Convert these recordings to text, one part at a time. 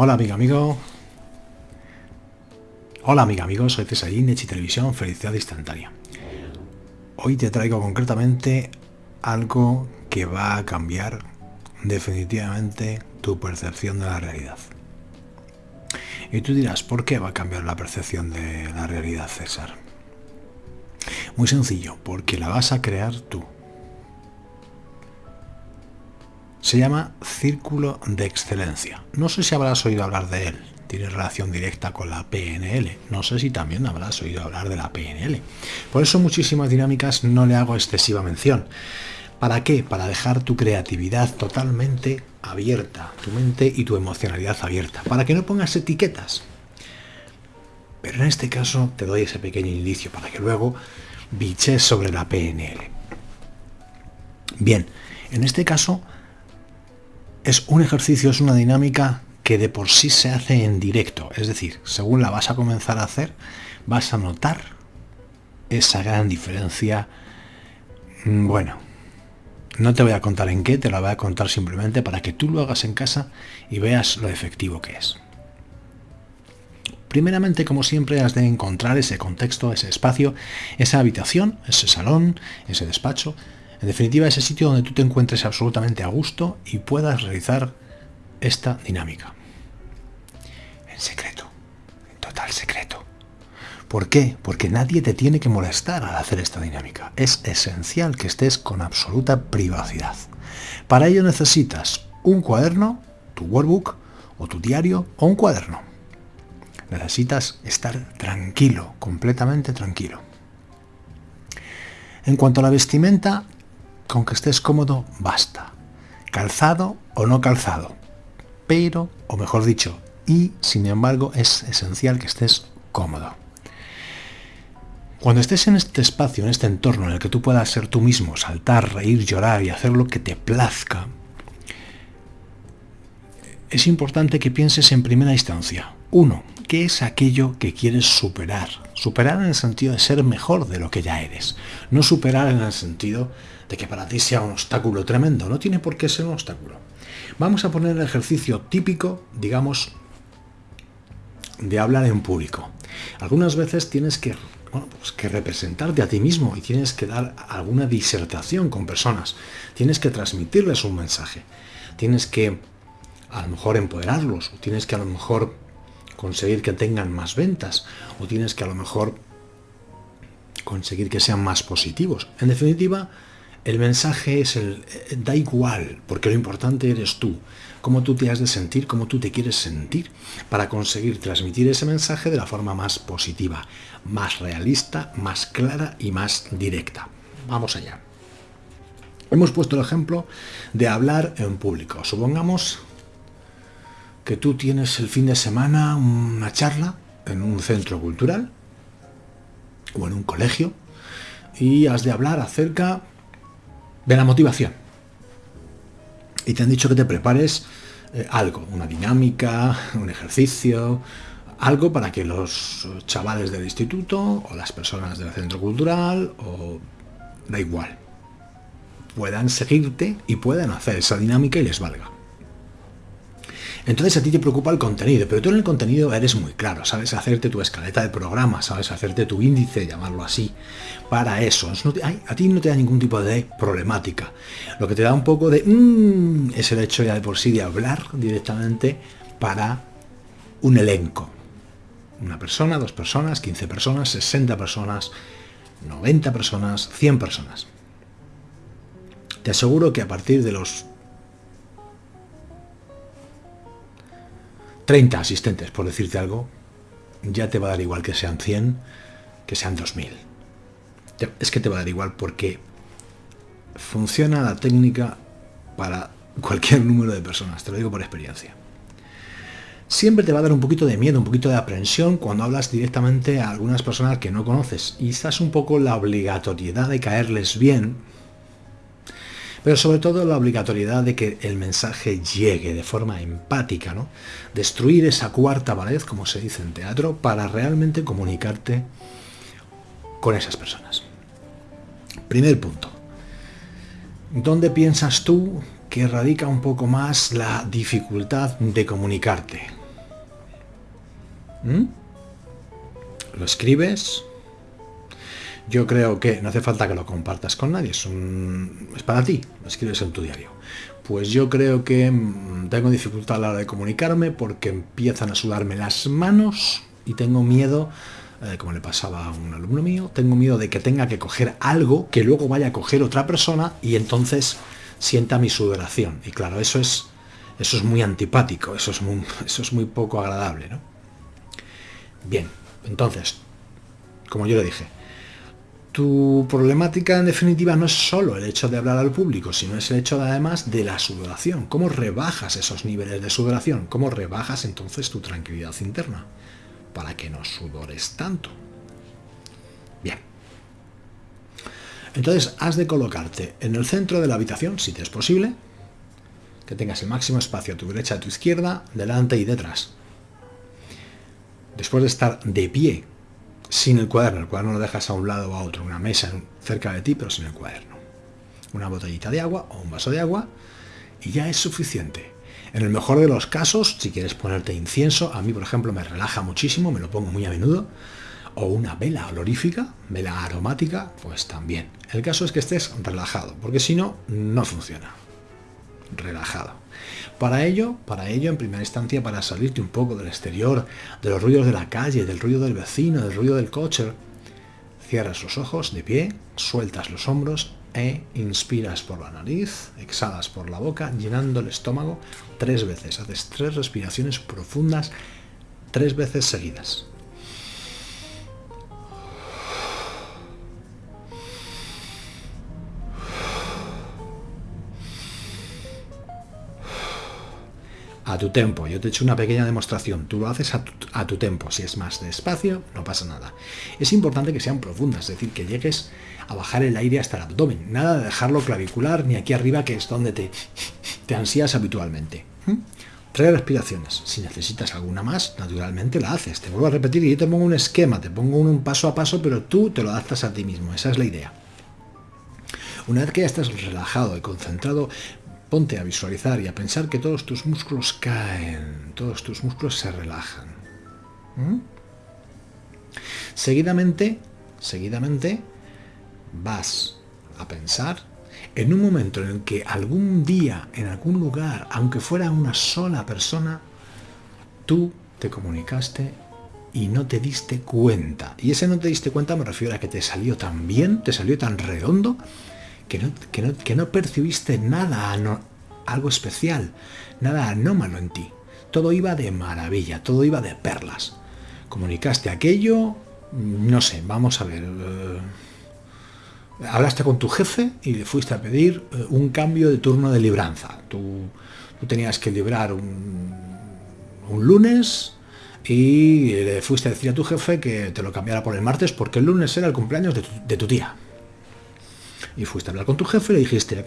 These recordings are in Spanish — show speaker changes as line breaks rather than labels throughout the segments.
Hola amiga amigo. Hola amiga amigo, soy Cesarín, Echi Televisión, Felicidad Instantánea. Hoy te traigo concretamente algo que va a cambiar definitivamente tu percepción de la realidad. Y tú dirás, ¿por qué va a cambiar la percepción de la realidad, César? Muy sencillo, porque la vas a crear tú. Se llama Círculo de Excelencia. No sé si habrás oído hablar de él. Tiene relación directa con la PNL. No sé si también habrás oído hablar de la PNL. Por eso muchísimas dinámicas no le hago excesiva mención. ¿Para qué? Para dejar tu creatividad totalmente abierta, tu mente y tu emocionalidad abierta, para que no pongas etiquetas. Pero en este caso te doy ese pequeño indicio para que luego biches sobre la PNL. Bien, en este caso es un ejercicio, es una dinámica que de por sí se hace en directo. Es decir, según la vas a comenzar a hacer, vas a notar esa gran diferencia. Mm, bueno, no te voy a contar en qué, te la voy a contar simplemente para que tú lo hagas en casa y veas lo efectivo que es. Primeramente, como siempre, has de encontrar ese contexto, ese espacio, esa habitación, ese salón, ese despacho, en definitiva, ese sitio donde tú te encuentres absolutamente a gusto y puedas realizar esta dinámica. En secreto, en total secreto. ¿Por qué? Porque nadie te tiene que molestar al hacer esta dinámica. Es esencial que estés con absoluta privacidad. Para ello necesitas un cuaderno, tu workbook, o tu diario, o un cuaderno. Necesitas estar tranquilo, completamente tranquilo. En cuanto a la vestimenta, con que estés cómodo, basta. Calzado o no calzado. Pero, o mejor dicho, y sin embargo es esencial que estés cómodo. Cuando estés en este espacio, en este entorno en el que tú puedas ser tú mismo, saltar, reír, llorar y hacer lo que te plazca, es importante que pienses en primera instancia. Uno, ¿qué es aquello que quieres superar? Superar en el sentido de ser mejor de lo que ya eres. No superar en el sentido de que para ti sea un obstáculo tremendo. No tiene por qué ser un obstáculo. Vamos a poner el ejercicio típico, digamos, de hablar en público. Algunas veces tienes que, pues que representarte a ti mismo y tienes que dar alguna disertación con personas. Tienes que transmitirles un mensaje. Tienes que a lo mejor empoderarlos, o tienes que a lo mejor conseguir que tengan más ventas, o tienes que a lo mejor conseguir que sean más positivos. En definitiva, el mensaje es el... Eh, da igual, porque lo importante eres tú, cómo tú te has de sentir, cómo tú te quieres sentir, para conseguir transmitir ese mensaje de la forma más positiva, más realista, más clara y más directa. Vamos allá. Hemos puesto el ejemplo de hablar en público. Supongamos que tú tienes el fin de semana una charla en un centro cultural o en un colegio y has de hablar acerca de la motivación. Y te han dicho que te prepares eh, algo, una dinámica, un ejercicio, algo para que los chavales del instituto o las personas del centro cultural o da igual, puedan seguirte y puedan hacer esa dinámica y les valga. Entonces a ti te preocupa el contenido, pero tú en el contenido eres muy claro, sabes hacerte tu escaleta de programa, sabes hacerte tu índice, llamarlo así, para eso. a ti no te da ningún tipo de problemática. Lo que te da un poco de... Mmm, es el hecho ya de por sí de hablar directamente para un elenco. Una persona, dos personas, 15 personas, 60 personas, 90 personas, 100 personas. Te aseguro que a partir de los 30 asistentes, por decirte algo, ya te va a dar igual que sean 100, que sean 2000. Es que te va a dar igual porque funciona la técnica para cualquier número de personas, te lo digo por experiencia. Siempre te va a dar un poquito de miedo, un poquito de aprensión cuando hablas directamente a algunas personas que no conoces y estás un poco la obligatoriedad de caerles bien pero sobre todo la obligatoriedad de que el mensaje llegue de forma empática, ¿no? Destruir esa cuarta pared, como se dice en teatro, para realmente comunicarte con esas personas. Primer punto. ¿Dónde piensas tú que radica un poco más la dificultad de comunicarte? ¿Mm? Lo escribes. Yo creo que no hace falta que lo compartas con nadie, es, es para ti, escribes en tu diario. Pues yo creo que mm, tengo dificultad a la hora de comunicarme porque empiezan a sudarme las manos y tengo miedo, eh, como le pasaba a un alumno mío, tengo miedo de que tenga que coger algo que luego vaya a coger otra persona y entonces sienta mi sudoración. Y claro, eso es, eso es muy antipático, eso es muy, eso es muy poco agradable. ¿no? Bien, entonces, como yo le dije, tu problemática en definitiva no es solo el hecho de hablar al público, sino es el hecho además de la sudoración. ¿Cómo rebajas esos niveles de sudoración? ¿Cómo rebajas entonces tu tranquilidad interna? Para que no sudores tanto. Bien. Entonces has de colocarte en el centro de la habitación, si te es posible, que tengas el máximo espacio a tu derecha, a tu izquierda, delante y detrás. Después de estar de pie, sin el cuaderno, el cuaderno lo dejas a un lado o a otro, una mesa cerca de ti, pero sin el cuaderno. Una botellita de agua o un vaso de agua y ya es suficiente. En el mejor de los casos, si quieres ponerte incienso, a mí por ejemplo me relaja muchísimo, me lo pongo muy a menudo, o una vela olorífica, vela aromática, pues también. El caso es que estés relajado, porque si no, no funciona. Relajado. Para ello, para ello, en primera instancia, para salirte un poco del exterior, de los ruidos de la calle, del ruido del vecino, del ruido del coche, cierras los ojos de pie, sueltas los hombros e inspiras por la nariz, exhalas por la boca, llenando el estómago tres veces. Haces tres respiraciones profundas, tres veces seguidas. A tu tempo. Yo te he hecho una pequeña demostración. Tú lo haces a tu, a tu, tempo. Si es más despacio, no pasa nada. Es importante que sean profundas, es decir, que llegues a bajar el aire hasta el abdomen. Nada de dejarlo clavicular ni aquí arriba, que es donde te, te ansías habitualmente. ¿Mm? Tres respiraciones. Si necesitas alguna más, naturalmente la haces. Te vuelvo a repetir y yo te pongo un esquema, te pongo un paso a paso, pero tú te lo adaptas a ti mismo. Esa es la idea. Una vez que ya estás relajado y concentrado, Ponte a visualizar y a pensar que todos tus músculos caen, todos tus músculos se relajan. ¿Mm? Seguidamente, seguidamente, vas a pensar en un momento en el que algún día, en algún lugar, aunque fuera una sola persona, tú te comunicaste y no te diste cuenta. Y ese no te diste cuenta me refiero a que te salió tan bien, te salió tan redondo, que no, percibiste nada, algo especial, nada anómalo en ti. Todo iba de maravilla, todo iba de perlas. Comunicaste aquello, no sé, vamos a ver. Eh, hablaste con tu jefe y le fuiste a pedir eh, un cambio de turno de libranza. Tú, tenías que librar un, lunes y le fuiste a decir a tu jefe que te lo cambiara por el martes porque el lunes era el cumpleaños de tu tía y fuiste a hablar con tu jefe y le dijiste,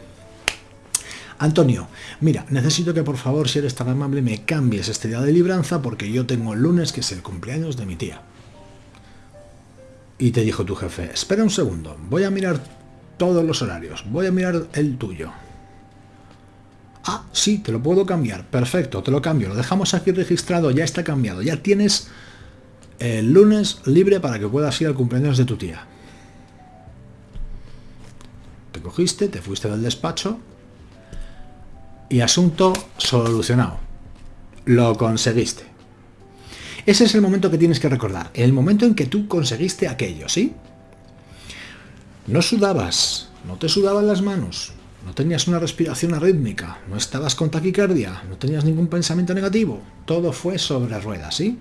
Antonio, mira, necesito que por favor, si eres tan amable, me cambies este día de libranza porque yo tengo el lunes que es el cumpleaños de mi tía. Y te dijo tu jefe, espera un segundo, voy a mirar todos los horarios, voy a mirar el tuyo. Ah, sí, te lo puedo cambiar. Perfecto, te lo cambio. Lo dejamos aquí registrado, ya está cambiado. Ya tienes el lunes libre para que puedas ir al cumpleaños de tu tía te fuiste del despacho y asunto solucionado. Lo conseguiste. Ese es el momento que tienes que recordar, el momento en que tú conseguiste aquello, ¿sí? No sudabas, no te sudaban las manos, no tenías una respiración arrítmica, no estabas con taquicardia, no tenías ningún pensamiento negativo, todo fue sobre ruedas, ¿sí?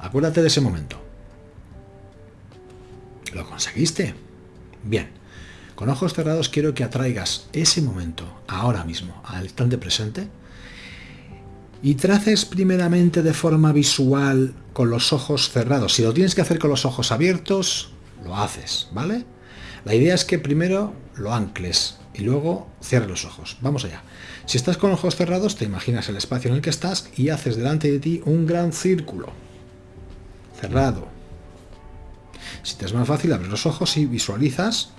Acuérdate de ese momento. ¿Lo conseguiste? Bien. Con ojos cerrados quiero que atraigas ese momento, ahora mismo, al instante presente, y traces primeramente de forma visual con los ojos cerrados. Si lo tienes que hacer con los ojos abiertos, lo haces, ¿vale? La idea es que primero lo ancles y luego cierres los ojos. Vamos allá. Si estás con ojos cerrados, te imaginas el espacio en el que estás y haces delante de ti un gran círculo. Cerrado. Si te es más fácil, abres los ojos y visualizas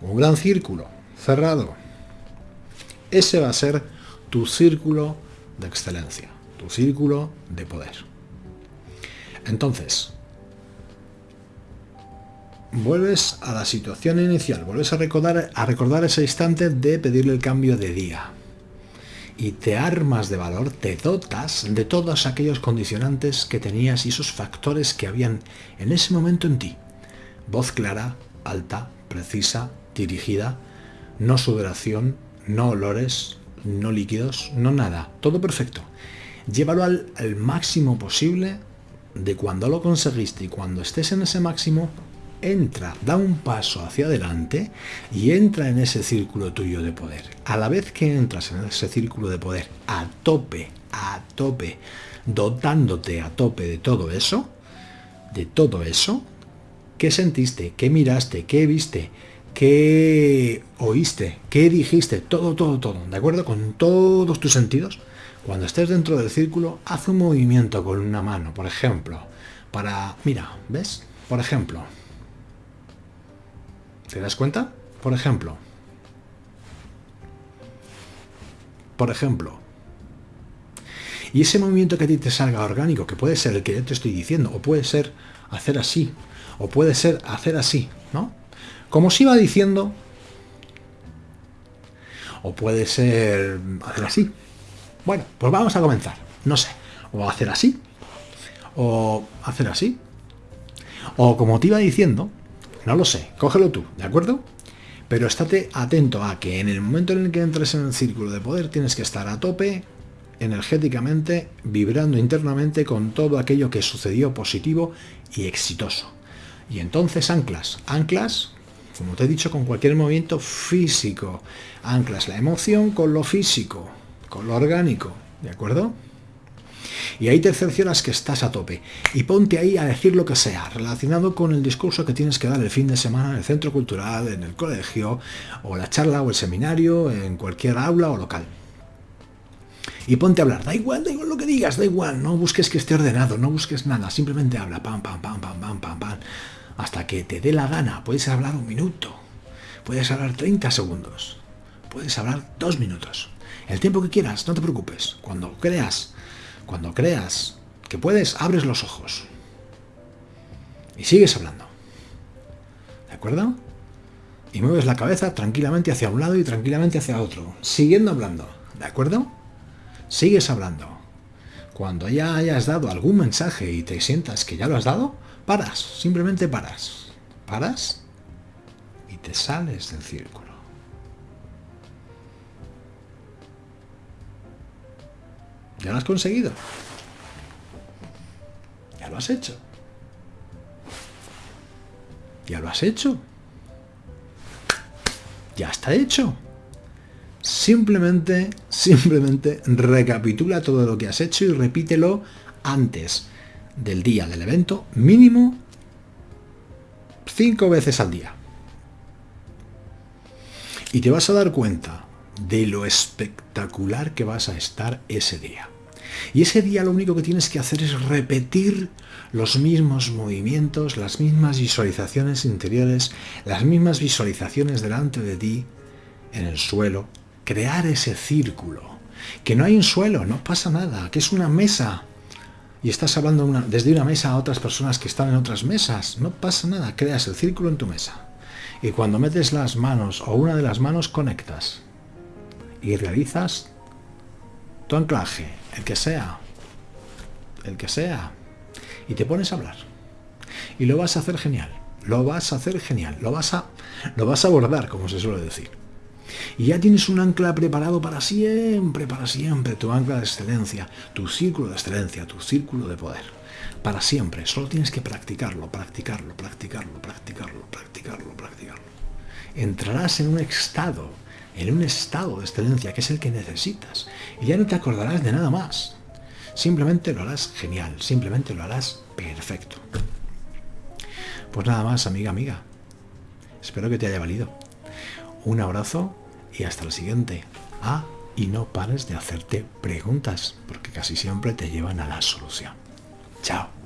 un gran círculo cerrado. Ese va a ser tu círculo de excelencia, tu círculo de poder. Entonces, vuelves a la situación inicial, vuelves a recordar, a recordar ese instante de pedirle el cambio de día. Y te armas de valor, te dotas de todos aquellos condicionantes que tenías y esos factores que habían en ese momento en ti. Voz clara, alta, precisa, dirigida, no sudoración, no olores, no líquidos, no nada, todo perfecto. Llévalo al, al máximo posible de cuando lo conseguiste y cuando estés en ese máximo, entra, da un paso hacia adelante y entra en ese círculo tuyo de poder. A la vez que entras en ese círculo de poder a tope, a tope, dotándote a tope de todo eso, de todo eso, ¿qué sentiste? ¿Qué miraste? ¿Qué viste? ¿Qué oíste? ¿Qué dijiste? Todo, todo, todo, ¿de acuerdo? Con todos tus sentidos. Cuando estés dentro del círculo, haz un movimiento con una mano, por ejemplo, para... Mira, ¿ves? Por ejemplo, ¿Te das cuenta? Por ejemplo. Por ejemplo. Y ese movimiento que a ti te salga orgánico, que puede ser el que yo te estoy diciendo, o puede ser hacer así, o puede ser hacer así, ¿no? Como os iba diciendo, o puede ser hacer así. Bueno, pues vamos a comenzar. No sé, o hacer así, o hacer así. O como te iba diciendo, no lo sé, cógelo tú, ¿de acuerdo? Pero estate atento a que en el momento en el que entres en el círculo de poder tienes que estar a tope energéticamente, vibrando internamente con todo aquello que sucedió positivo y exitoso. Y entonces anclas, anclas, como te he dicho, con cualquier movimiento físico. Anclas la emoción con lo físico, con lo orgánico, ¿de acuerdo? Y ahí te cercioras que estás a tope. Y ponte ahí a decir lo que sea, relacionado con el discurso que tienes que dar el fin de semana en el centro cultural, en el colegio, o la charla o el seminario, en cualquier aula o local. Y ponte a hablar, da igual, da igual lo que digas, da igual, no busques que esté ordenado, no busques nada, simplemente habla, pam, pam, pam, pam, pam, pam, pam, hasta que te dé la gana. Puedes hablar un minuto, puedes hablar 30 segundos, puedes hablar dos minutos. El tiempo que quieras, no te preocupes. Cuando creas cuando creas que puedes, abres los ojos. Y sigues hablando. ¿De acuerdo? Y mueves la cabeza tranquilamente hacia un lado y tranquilamente hacia otro. Siguiendo hablando. ¿De acuerdo? Sigues hablando. Cuando ya hayas dado algún mensaje y te sientas que ya lo has dado, paras. Simplemente paras. Paras y te sales del círculo. Ya lo has conseguido. Ya lo has hecho. Ya lo has hecho. Ya está hecho. Simplemente, simplemente recapitula todo lo que has hecho y repítelo antes del día del evento, mínimo cinco veces al día. Y te vas a dar cuenta de lo espectacular que vas a estar ese día. Y ese día lo único que tienes que hacer es repetir los mismos movimientos, las mismas visualizaciones interiores, las mismas visualizaciones delante de ti, en el suelo, crear ese círculo. Que no hay un suelo, no pasa nada, que es una mesa. Y estás hablando desde una mesa a otras personas que están en otras mesas. No pasa nada, creas el círculo en tu mesa. Y cuando metes las manos o una de las manos conectas y realizas tu anclaje, el que sea, el que sea, y te pones a hablar. Y lo vas a hacer genial, lo vas a hacer genial, lo vas a, lo vas a abordar, como se suele decir. Y ya tienes un ancla preparado para siempre, para siempre, tu ancla de excelencia, tu círculo de excelencia, tu círculo de poder. Para siempre, solo tienes que practicarlo, practicarlo, practicarlo, practicarlo, practicarlo, practicarlo. Entrarás en un estado en un estado de excelencia que es el que necesitas. Y ya no te acordarás de nada más. Simplemente lo harás genial, simplemente lo harás perfecto. Pues nada más, amiga, amiga. Espero que te haya valido. Un abrazo y hasta el siguiente. Ah, y no pares de hacerte preguntas, porque casi siempre te llevan a la solución. Chao.